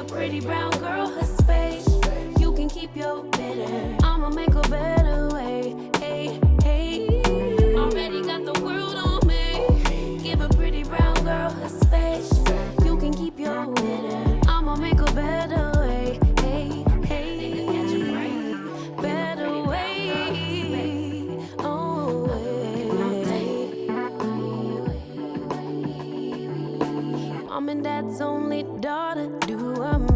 a pretty brown girl her space. You can keep your bitter. I'ma make a better way. mom and dad's only daughter do a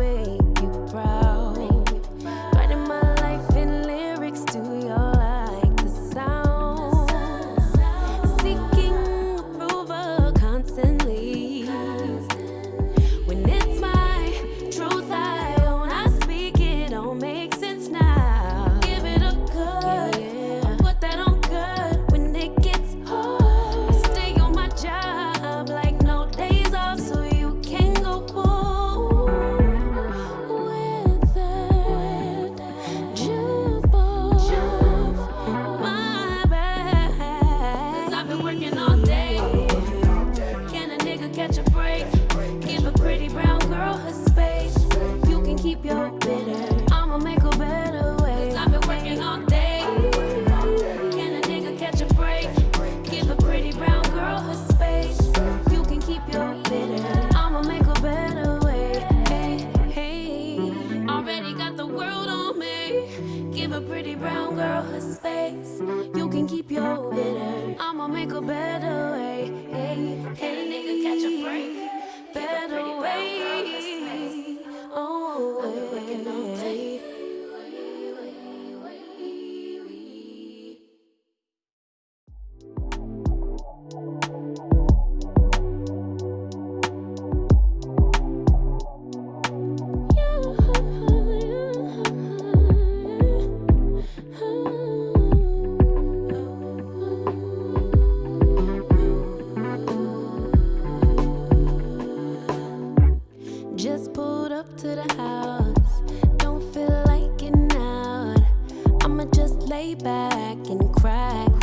give a pretty brown girl her space. You can keep your bitter. I'ma make a better way. Just pulled up to the house. Don't feel like getting out. I'ma just lay back and crack.